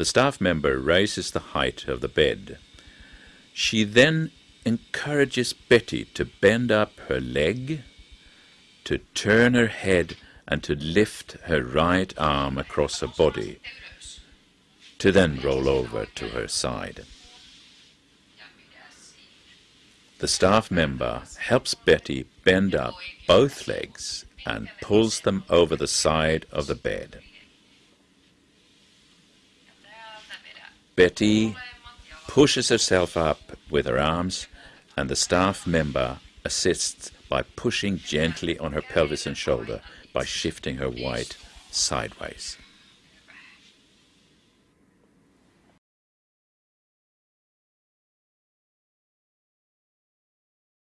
The staff member raises the height of the bed. She then encourages Betty to bend up her leg, to turn her head, and to lift her right arm across her body, to then roll over to her side. The staff member helps Betty bend up both legs and pulls them over the side of the bed. Betty pushes herself up with her arms, and the staff member assists by pushing gently on her pelvis and shoulder by shifting her weight sideways.